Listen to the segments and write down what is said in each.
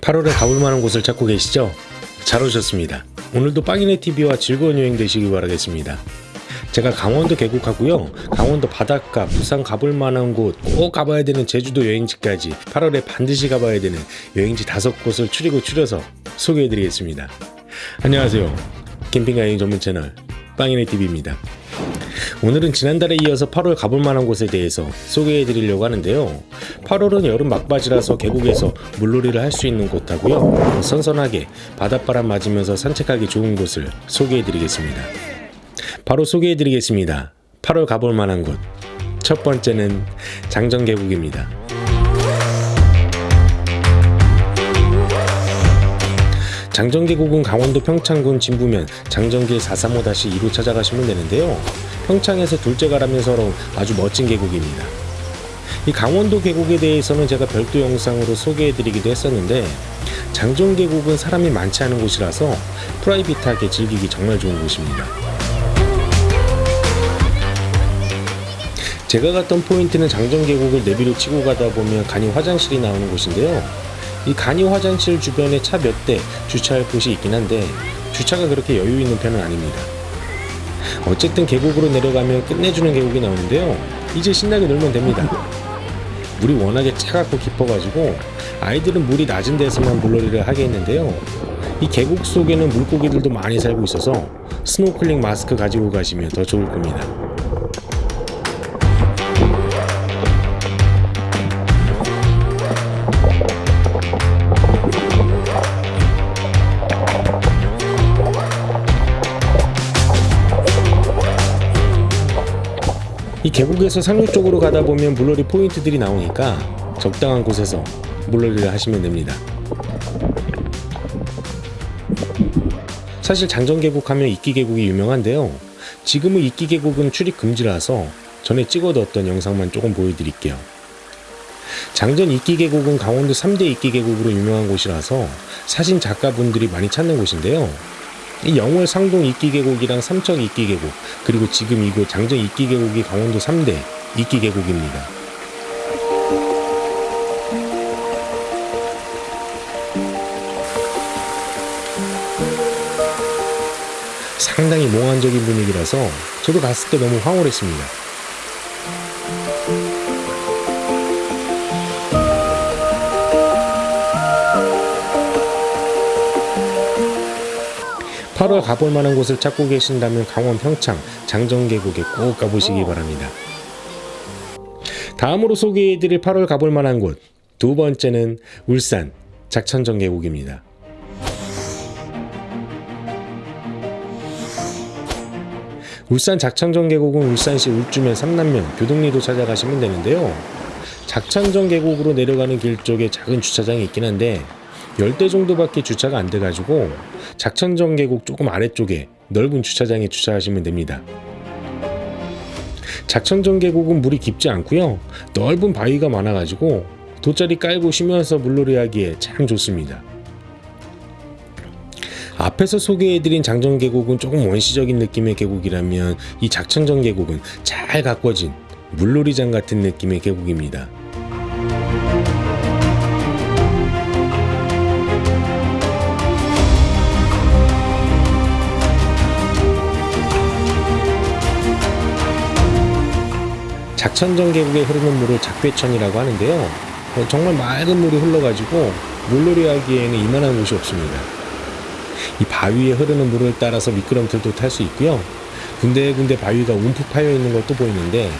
8월에 가볼 만한 곳을 찾고 계시죠? 잘 오셨습니다. 오늘도 빵이네 TV와 즐거운 여행 되시길 바라겠습니다. 제가 강원도 계곡하고요. 강원도 바닷가, 부산 가볼 만한 곳, 꼭 가봐야 되는 제주도 여행지까지 8월에 반드시 가봐야 되는 여행지 다섯 곳을 추리고 추려서 소개해드리겠습니다. 안녕하세요. 캠핑카 여행 전문 채널 빵이네 TV입니다. 오늘은 지난달에 이어서 8월 가볼 만한 곳에 대해서 소개해 드리려고 하는데요. 8월은 여름 막바지라서 계곡에서 물놀이를 할 수 있는 곳하고요. 선선하게 바닷바람 맞으면서 산책하기 좋은 곳을 소개해 드리겠습니다. 바로 소개해 드리겠습니다. 8월 가볼 만한 곳. 첫 번째는 장정계곡입니다. 장정계곡은 강원도 평창군 진부면 장정길 435-2로 찾아가시면 되는데요. 평창에서 둘째 가라면서로 아주 멋진 계곡입니다. 이 강원도 계곡에 대해서는 제가 별도 영상으로 소개해드리기도 했었는데 장정계곡은 사람이 많지 않은 곳이라서 프라이빗하게 즐기기 정말 좋은 곳입니다. 제가 갔던 포인트는 장정계곡을 내비로 치고 가다 보면 간이 화장실이 나오는 곳인데요. 이 간이 화장실 주변에 차 몇 대 주차할 곳이 있긴 한데 주차가 그렇게 여유 있는 편은 아닙니다. 어쨌든 계곡으로 내려가면 끝내주는 계곡이 나오는데요. 이제 신나게 놀면 됩니다. 물이 워낙에 차갑고 깊어가지고 아이들은 물이 낮은 데서만 물놀이를 하게 했는데요. 이 계곡 속에는 물고기들도 많이 살고 있어서 스노클링 마스크 가지고 가시면 더 좋을 겁니다. 계곡에서 상류 쪽으로 가다 보면 물놀이 포인트들이 나오니까 적당한 곳에서 물놀이를 하시면 됩니다. 사실 장정계곡 하면 이끼계곡이 유명한데요. 지금은 이끼계곡은 출입 금지라서 전에 찍어뒀던 영상만 조금 보여드릴게요. 장전 이끼계곡은 강원도 3대 이끼계곡으로 유명한 곳이라서 사진 작가분들이 많이 찾는 곳인데요. 이 영월 상동 이끼 계곡이랑 삼척 이끼 계곡 그리고 지금 이곳 장정 이끼 계곡이 강원도 3대 이끼 계곡입니다. 상당히 몽환적인 분위기라서 저도 갔을 때 너무 황홀했습니다. (8월) 가볼 만한 곳을 찾고 계신다면 강원 평창 장정계곡에 꼭 가보시기 바랍니다. 다음으로 소개해드릴 8월 가볼 만한 곳 두 번째는 울산 작천정계곡입니다. 울산 작천정 계곡은 울산시 울주면 삼남면 교동리로 찾아가시면 되는데요. 작천정 계곡으로 내려가는 길 쪽에 작은 주차장이 있긴 한데 10대 정도밖에 주차가 안 돼가지고 작천정 계곡 조금 아래쪽에 넓은 주차장에 주차하시면 됩니다. 작천정 계곡은 물이 깊지 않고요. 넓은 바위가 많아가지고 돗자리 깔고 쉬면서 물놀이 하기에 참 좋습니다. 앞에서 소개해드린 장정계곡은 조금 원시적인 느낌의 계곡이라면 이 작천정 계곡은 잘 가꿔진 물놀이장 같은 느낌의 계곡입니다. 작천정 계곡에 흐르는 물을 작배천이라고 하는데요. 정말 맑은 물이 흘러가지고 물놀이 하기에는 이만한 곳이 없습니다. 이 바위에 흐르는 물을 따라서 미끄럼틀도 탈 수 있고요. 군데군데 바위가 움푹 파여 있는 것도 보이는데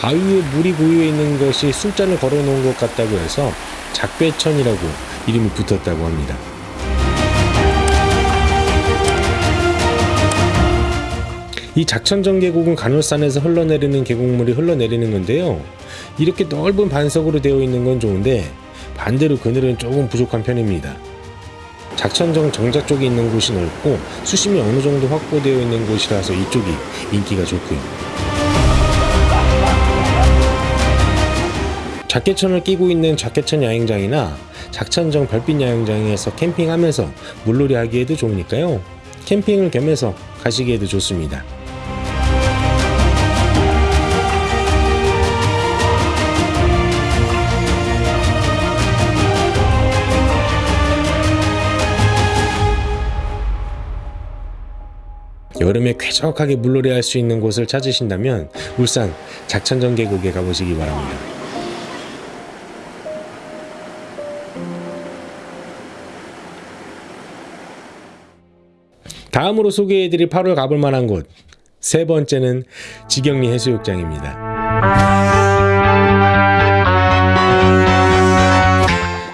바위에 물이 고여 있는 것이 술잔을 걸어 놓은 것 같다고 해서 작배천이라고 이름이 붙었다고 합니다. 이 작천정 계곡은 간월산에서 흘러내리는 계곡물이 흘러내리는 건데요. 이렇게 넓은 반석으로 되어 있는 건 좋은데 반대로 그늘은 조금 부족한 편입니다. 작천정 정자 쪽에 있는 곳이 넓고 수심이 어느 정도 확보되어 있는 곳이라서 이쪽이 인기가 좋고요. 작계천을 끼고 있는 작계천 야영장이나 작천정 별빛 야영장에서 캠핑하면서 물놀이 하기에도 좋으니까요. 캠핑을 겸해서 가시기에도 좋습니다. 여름에 쾌적하게 물놀이 할 수 있는 곳을 찾으신다면 울산 작천정 계곡에 가보시기 바랍니다. 다음으로 소개해드릴 8월 가볼 만한 곳 세 번째는 지경리 해수욕장입니다.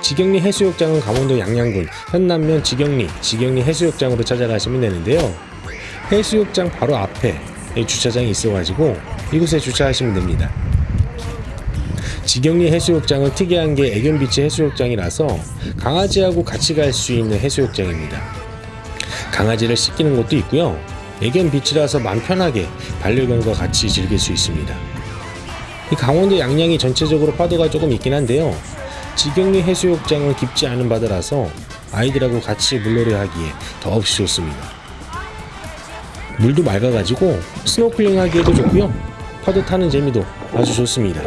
지경리 해수욕장은 강원도 양양군 현남면 지경리 지경리 해수욕장으로 찾아가시면 되는데요. 해수욕장 바로 앞에 이 주차장이 있어가지고 이곳에 주차하시면 됩니다. 지경리 해수욕장은 특이한 게 애견비치 해수욕장이라서 강아지하고 같이 갈 수 있는 해수욕장입니다. 강아지를 씻기는 곳도 있고요. 애견 beach라서 마음 편하게 반려견과 같이 즐길 수 있습니다. 이 강원도 양양이 전체적으로 파도가 조금 있긴 한데요. 지경리 해수욕장은 깊지 않은 바다라서 아이들하고 같이 물놀이 하기에 더없이 좋습니다. 물도 맑아가지고 스노클링 하기에도 좋고요. 파도 타는 재미도 아주 좋습니다.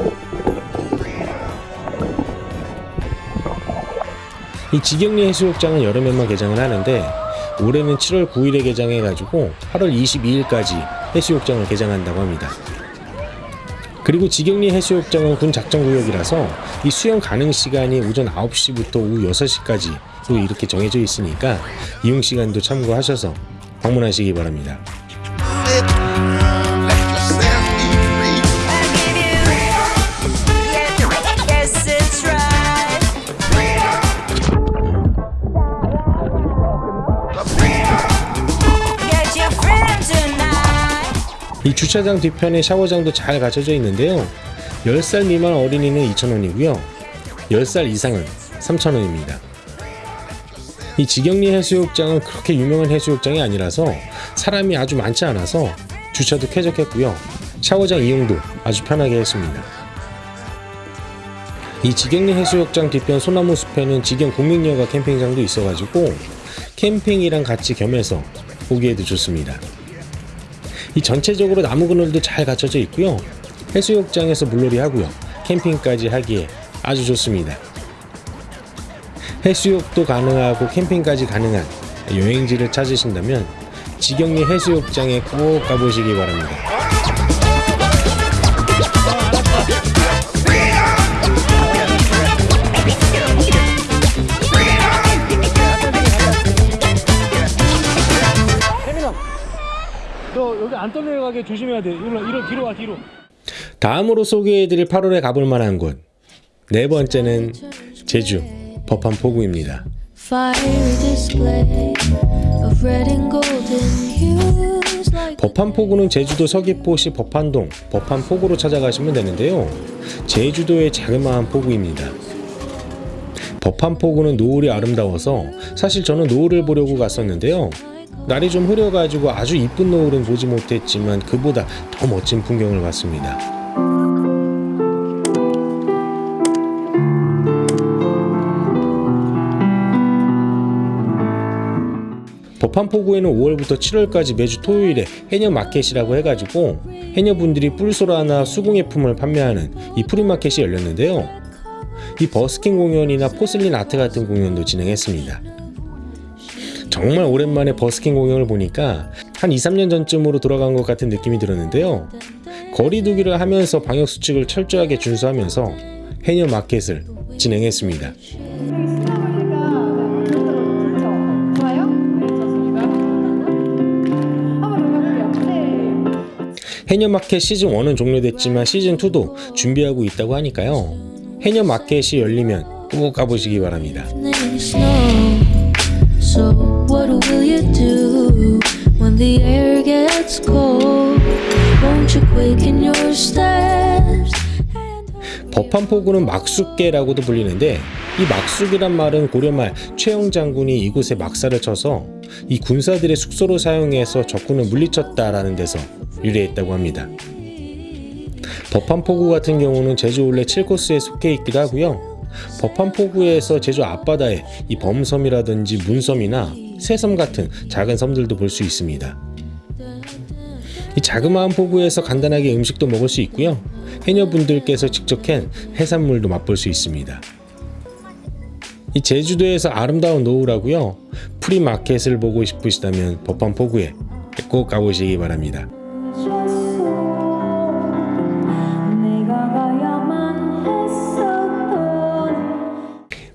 이 지경리 해수욕장은 여름에만 개장을 하는데 올해는 7월 9일에 개장해가지고 8월 22일까지 해수욕장을 개장한다고 합니다. 그리고 지경리 해수욕장은 군 작전구역이라서 이 수영 가능 시간이 오전 9시부터 오후 6시까지 또 이렇게 정해져 있으니까 이용 시간도 참고하셔서 방문하시기 바랍니다. 이 주차장 뒤편에 샤워장도 잘 갖춰져 있는데요. 10살 미만 어린이는 2,000원이고요. 10살 이상은 3,000원입니다. 이 지경리 해수욕장은 그렇게 유명한 해수욕장이 아니라서 사람이 아주 많지 않아서 주차도 쾌적했고요. 샤워장 이용도 아주 편하게 했습니다. 이 지경리 해수욕장 뒤편 소나무 숲에는 지경 국민여가 캠핑장도 있어가지고 캠핑이랑 같이 겸해서 보기에도 좋습니다. 이 전체적으로 나무 그늘도 잘 갖춰져 있고요. 해수욕장에서 물놀이 하고요. 캠핑까지 하기에 아주 좋습니다. 해수욕도 가능하고 캠핑까지 가능한 여행지를 찾으신다면 지경리 해수욕장에 꼭 가보시기 바랍니다. 안 떠내려가게 조심해야 돼 이리로, 이리로 뒤로 와 뒤로 다음으로 소개해드릴 8월에 가볼 만한 곳 네 번째는 제주 법한 포구입니다. Hues like 법한포구는 제주도 서귀포시 법한동 법한포구로 찾아가시면 되는데요. 제주도의 자그마한 포구입니다. 법한포구는 노을이 아름다워서 사실 저는 노을을 보려고 갔었는데요. 날이 좀 흐려가지고 아주 이쁜 노을은 보지 못했지만 그보다 더 멋진 풍경을 봤습니다. 법환포구에는 5월부터 7월까지 매주 토요일에 해녀 마켓이라고 해가지고 해녀분들이 뿔소라나 수공예품을 판매하는 이 프리마켓이 열렸는데요. 이 버스킹 공연이나 porcelain art 같은 공연도 진행했습니다. 정말 오랜만에 버스킹 공연을 보니까 한 2, 3년 전쯤으로 돌아간 것 같은 느낌이 들었는데요. 거리두기를 하면서 방역수칙을 철저하게 준수하면서 해녀 마켓을 진행했습니다. 해녀 마켓 시즌 1은 종료됐지만 시즌 2도 준비하고 있다고 하니까요. 해녀 마켓이 열리면 꼭 가보시기 바랍니다. So what will you do when the air gets cold? Won't you quicken your steps? 법한포구는 막숫계라고도 불리는데 이 막숫이란 말은 고려말 최영 장군이 이곳에 막사를 쳐서 이 군사들의 숙소로 사용해서 적군을 물리쳤다라는 데서 유래했다고 합니다. 법한포구 같은 경우는 제주 올레 7코스에 속해 있기도 하고요. 법환 포구에서 제주 앞바다에 이 범섬이라든지 문섬이나 새섬 같은 작은 섬들도 볼 수 있습니다. 이 자그마한 포구에서 간단하게 음식도 먹을 수 있고요. 해녀분들께서 직접 캔 해산물도 맛볼 수 있습니다. 이 제주도에서 아름다운 노을하고요. 프리마켓을 보고 싶으시다면 법환 포구에 꼭 가보시기 바랍니다.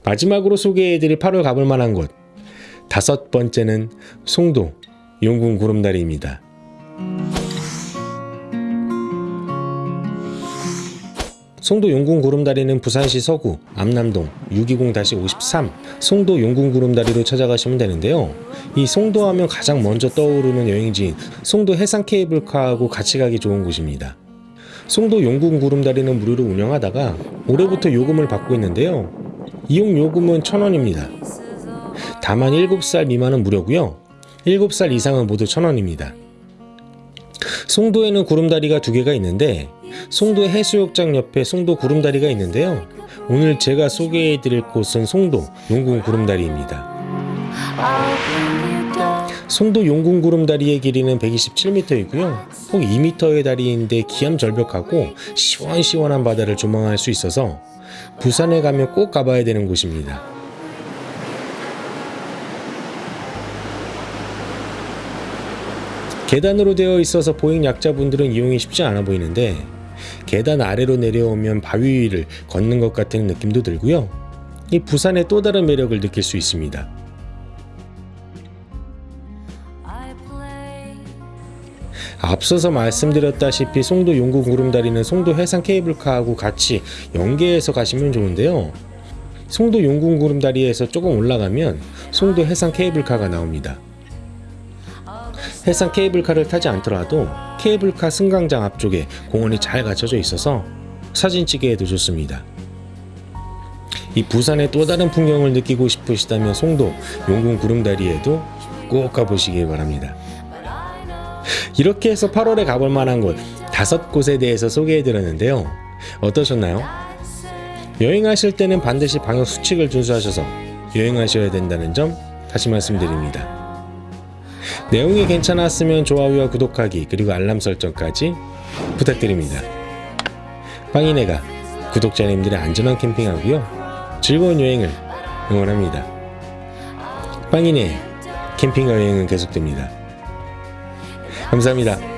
마지막으로 소개해드릴 8월 가볼 만한 곳 다섯 번째는 송도 용궁 구름다리입니다. 송도 용궁 구름다리는 부산시 서구 암남동 620-53 송도 용궁 구름다리로 찾아가시면 되는데요. 이 송도 하면 가장 먼저 떠오르는 여행지인 송도 해상 케이블카하고 같이 가기 좋은 곳입니다. 송도 용궁 구름다리는 무료로 운영하다가 올해부터 요금을 받고 있는데요. 이용 요금은 1,000원입니다. 다만 7살 미만은 무료고요. 7살 이상은 모두 1,000원입니다. 송도에는 구름다리가 두 개가 있는데 송도 해수욕장 옆에 송도 구름다리가 있는데요. 오늘 제가 소개해 드릴 곳은 송도 용궁 구름다리입니다. 송도 용궁 구름다리의 길이는 127m이고요. 꼭 2m의 다리인데 기암절벽하고 시원시원한 바다를 조망할 수 있어서 부산에 가면 꼭 가봐야 되는 곳입니다. 계단으로 되어 있어서 보행 약자분들은 이용이 쉽지 않아 보이는데 계단 아래로 내려오면 바위 위를 걷는 것 같은 느낌도 들고요. 이 부산의 또 다른 매력을 느낄 수 있습니다. 앞서서 말씀드렸다시피 송도 용궁 구름다리는 송도 해상 케이블카하고 같이 연계해서 가시면 좋은데요. 송도 용궁 구름다리에서 조금 올라가면 송도 해상 케이블카가 나옵니다. 해상 케이블카를 타지 않더라도 케이블카 승강장 앞쪽에 공원이 잘 갖춰져 있어서 사진 찍기에도 좋습니다. 이 부산의 또 다른 풍경을 느끼고 싶으시다면 송도 용궁 구름다리에도 꼭 가보시기 바랍니다. 이렇게 해서 8월에 가볼 만한 곳 다섯 곳에 대해서 소개해 드렸는데요. 어떠셨나요? 여행하실 때는 반드시 방역 수칙을 준수하셔서 여행하셔야 된다는 점 다시 말씀드립니다. 내용이 괜찮았으면 좋아요와 구독하기 그리고 알람 설정까지 부탁드립니다. 빵이네가 구독자님들의 안전한 캠핑하고요 즐거운 여행을 응원합니다. 빵이네 캠핑과 여행은 계속됩니다. 감사합니다.